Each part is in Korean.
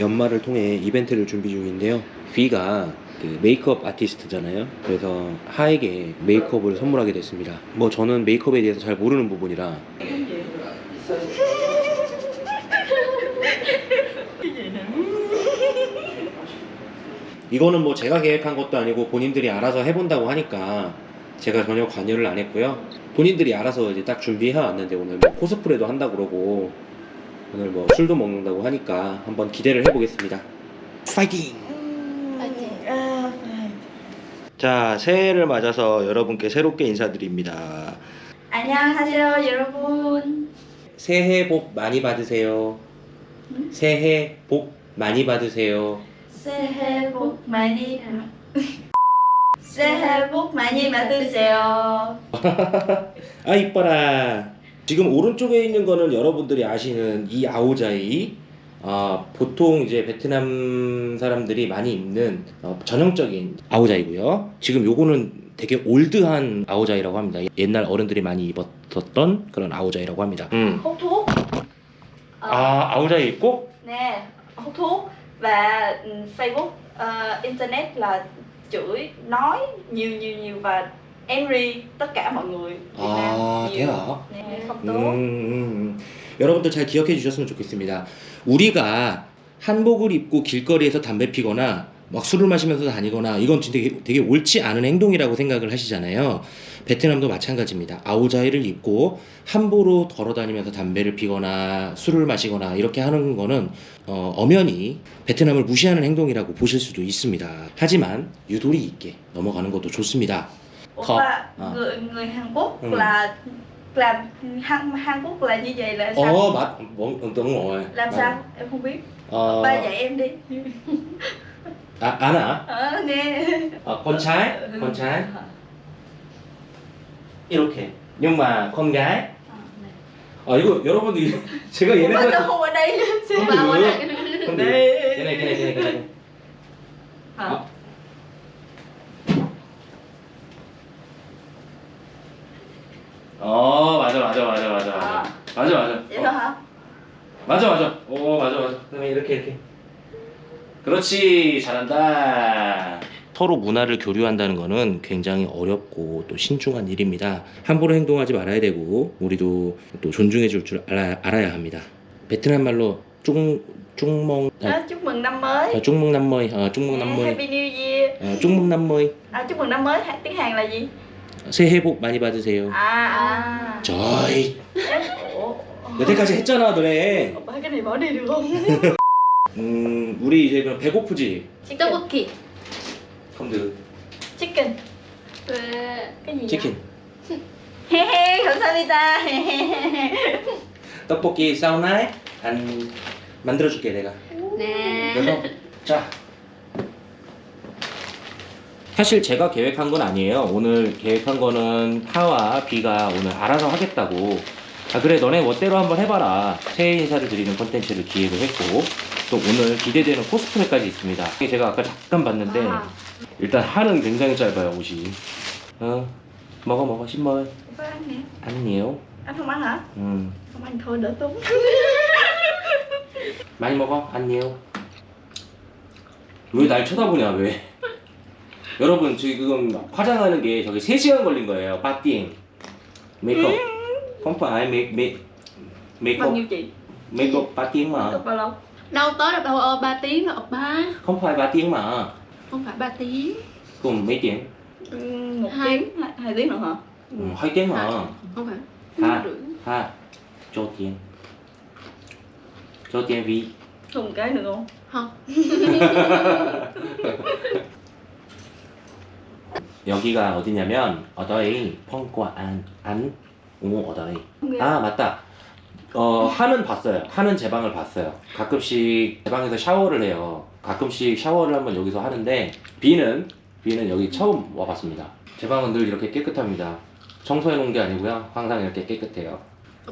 연말을 통해 이벤트를 준비 중인데요. V가 그 메이크업 아티스트잖아요. 그래서 하에게 메이크업을 선물하게 됐습니다. 뭐 저는 메이크업에 대해서 잘 모르는 부분이라 이거는 뭐 제가 계획한 것도 아니고 본인들이 알아서 해본다고 하니까 제가 전혀 관여를 안 했고요. 본인들이 알아서 이제 딱 준비해 왔는데 오늘 뭐 코스프레도 한다 그러고 오늘 뭐 술도 먹는다고 하니까 한번 기대를 해보겠습니다. 파이팅! 자 새해를 맞아서 여러분께 새롭게 인사드립니다. 안녕하세요 여러분 새해 복 많이 받으세요. 새해 복 많이 받으세요. 새해 복 많이 새해 복 많이 받으세요 아 이뻐라. 지금 오른쪽에 있는 거는 여러분들이 아시는 이 아오자이. 아, 보통 이제 베트남 사람들이 많이 입는 어, 전형적인 아오자이고요. 지금 요거는 되게 올드한 아오자이라고 합니다. 옛날 어른들이 많이 입었던 그런 아오자이라고 합니다. 음. Ờ, 아 아오자이 입고? hút thuốc và Facebook ờ, internet là chửi nói nhiều nhiều nhiều và angry tất cả mọi người Việt 아 Nam nhiều 돼요. nè không 음, 음, 음. 여러분들 잘 기억해 주셨으면 좋겠습니다. 우리가 한복을 입고 길거리에서 담배 피거나 막 술을 마시면서 다니거나 이건 진짜 되게, 되게 옳지 않은 행동이라고 생각을 하시잖아요. 베트남도 마찬가지입니다. 아오자이를 입고 함부로 걸어다니면서 담배를 피거나 술을 마시거나 이렇게 하는 거는 어, 엄연히 베트남을 무시하는 행동이라고 보실 수도 있습니다. 하지만 유도리 있게 넘어가는 것도 좋습니다. Oppa, Ờ. người người Hàn Quốc Ừ. là làm Hàn Hàn Quốc là như vậy là sao? 어, 맞, 뭐, đúng rồi. làm 맞- sao? Em không biết. 어, Ba dạy em đi. 아, 아나? Ờ, nghe. 어, con trai, con trai. 이렇게. nhưng mà con gái. 아, 이거 여러분들 제가 Ủa, 얘네들 sao không ở đây? không Ba qua được. lại. không được. Đây. cái này cái này cái 맞아 맞아 맞아 맞아 맞아. 아. 맞아 맞아. 어? 맞아 맞아. 오, 맞아 맞아. 그다음에 이렇게 이렇게. 그렇지. 잘한다. 서로 문화를 교류한다는 것은 굉장히 어렵고 또 신중한 일입니다. 함부로 행동하지 말아야 되고 우리도 또 존중해 줄 줄 알아야, 알아야 합니다. 베트남 말로 쫑 쫑멍 아, chúc mừng năm mới. 아, 쫑먹 남머이 아, Nè, 남머이 Happy New Year. 아, 쫑먹 남머이 À, chúc mừng năm mới. Ha- Tiếng Hàn là gì? 새해 복 많이 받으세요. À, à. 저이 Ủa, 여태까지 했잖아 너네. Bỏ đi được không? 음 우리 이제 그럼 배고프지? 떡볶이. 컴드 Chicken. 왜? 치킨 he, 감사합니다. 떡볶이 사우나에 안 만들어줄게 내가. 네. 그래서 자 사실 제가 계획한 건 아니에요. 오늘 계획한 거는 하와 비가 오늘 알아서 하겠다고. 아 그래 너네 멋대로 한번 해봐라. 새해 인사를 드리는 콘텐츠를 기획을 했고 또 오늘 기대되는 코스프레까지 있습니다. 제가 아까 잠깐 봤는데 아. 일단 하는 굉장히 짧아요 옷이. 어? 먹어 먹어 ăn thôi đỡ tốn. 많이 먹어 nhiều 왜날 쳐다보냐 왜 여러분 지금 화장하는 게 저기 3시간 걸린 거예요 빠띵 메이크업 không phải make make Bao makeup nhiêu chị? makeup 3 tiếng mà Được bao lâu? Đâu tới được đâu ơ 3 tiếng rồi ba không phải 3 tiếng mà Không phải 3 tiếng cùng mấy tiếng Ừ, một Hai. tiếng, hai, hai tiếng nữa hả? ừ, 2 tiếng mà Không phải Ha. Rưỡi. ha cho tiền cho tiền vì Thêm một cái nữa không? Không 여기가 어디냐면 어더이 펑과 안, 안, 오 어더이. 아 맞다 어 하는 봤어요 하는 제 방을 봤어요 가끔씩 제 방에서 샤워를 해요 가끔씩 샤워를 한번 여기서 하는데 비는 비는 여기 처음 와봤습니다 제 방은 늘 이렇게 깨끗합니다 청소해 놓은 게 아니고요 항상 이렇게 깨끗해요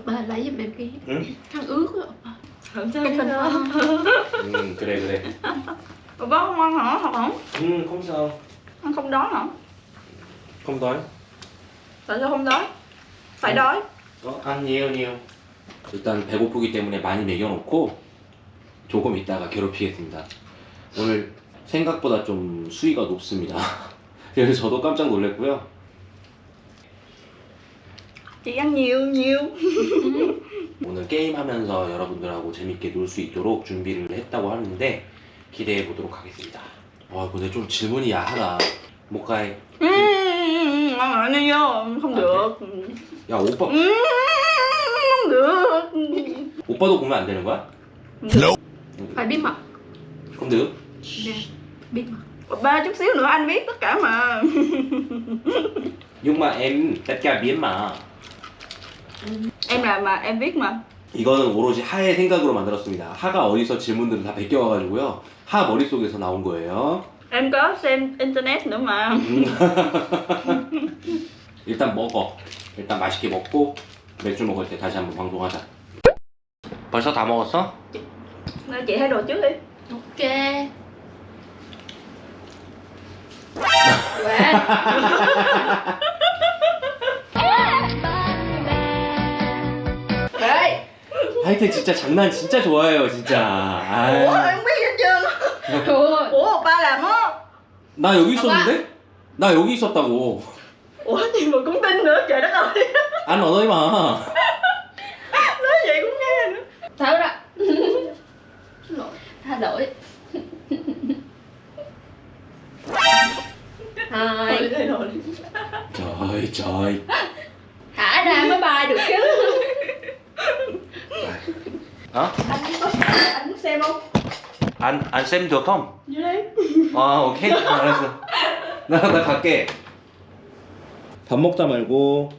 Ba lấy giùm em cái Ừ. khăn ướt á sao khăn sao. 음 그래 그래 bác không ăn hả? Hoặc không? 음 Ăn không hả? 컴덜 Tại sao không đói? Phải đói. 어? ăn nhiều nhiều 일단 배고프기 때문에 많이 먹여놓고 조금 있다가 괴롭히겠습니다. 오늘 생각보다 좀 수위가 높습니다. 그래서 저도 깜짝 놀랐고요. chị ăn nhiều nhiều 오늘 게임하면서 여러분들하고 재밌게 놀 수 있도록 준비를 했다고 하는데 기대해 보도록 하겠습니다. 와 근데 좀 질문이 야하다. 못 가해. Đi vô không được 야 오빠 Ừm, không được 오빠도 보면 안 되는 거야? phải biết mật không được. nè biết mật ba chút xíu nữa anh biết tất cả mà Nhưng mà em tất cả biết mà. em làm mà em biết mà 이거는 오로지 하의 생각으로 만들었습니다. 하가 어디서 질문들을 다 베껴와가지고요. 하 머릿속에서 나온 거예요. Em có xem internet nữa mà 음. 일단 먹어. 일단 맛있게 먹고 맥주 먹을 때 다시 한번 방송하자. 벌써 다 먹었어? Nên chị thay đồ trước đi ok Quá. Ê, 하여튼 진짜 장난 진짜 좋아해요 진짜. 아, em 나 여기 있었는데? 나 여기 있었다고. ủa gì mà cũng tin nữa trời đất ơi 안 언어이 마. nói vậy cũng nghe nữa thở ra Xin lỗi tha lỗi thôi Thôi, thay đồ đi trời trời. thả ra mới bay được chứ 어? anh có anh muốn xem không 안, 안쌤 được không? vô đây 아 오케이. 알았어. 나, 나 갈게. 밥 먹다 말고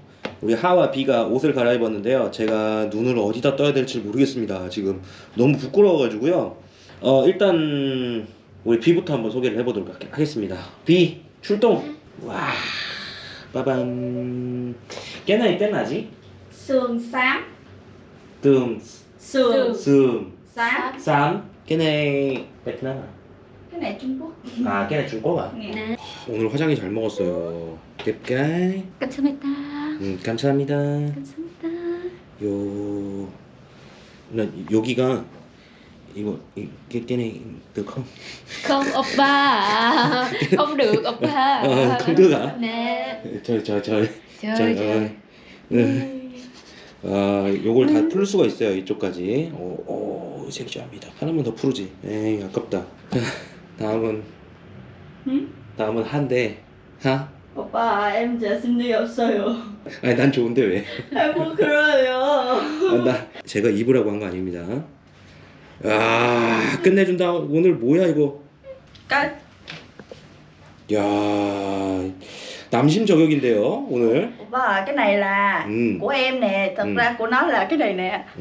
우리 하와 비가 옷을 갈아입었는데요. 제가 눈을 어디다 떠야 될지 모르겠습니다 지금. 너무 부끄러워가지고요. 어 일단 우리 비부터 한번 소개를 해보도록 하- 하겠습니다. 비 출동. 와 빠밤. 깨나이 떼나지? sườn xám 뜸. sườn 슴 xám 쌈 깨나이 베트남 cái này Trung Quốc 아 깨나이 중국아 nè 오늘 화장이 잘 먹었어요 깹까이 감사합니다 음, 감사합니다. 감사합니다 요, 나 여기가 이거 이게 깨네 được không? không oppa à. không được oppa Ờ, không được hả? nè trời trời trời trời trời trời ơi. 네. 아, 요걸 다 풀 수가 있어요 이쪽까지. 오, 오 섹시합니다. 하나만 더 풀지. 에이 아깝다. 다음은 응? 다음은 한데 하? 오빠 xin đi 없어요 아니 난 좋은데 왜? em 부끄러워요 아, 나 제가 입으라고 한 거 아닙니다. 아 끝내준다. 오늘 뭐야 이거? cái 야 남심 저격인데요 오늘. 오빠 cái này là 음. của em nè thật Ừ. ra của nó là cái này nè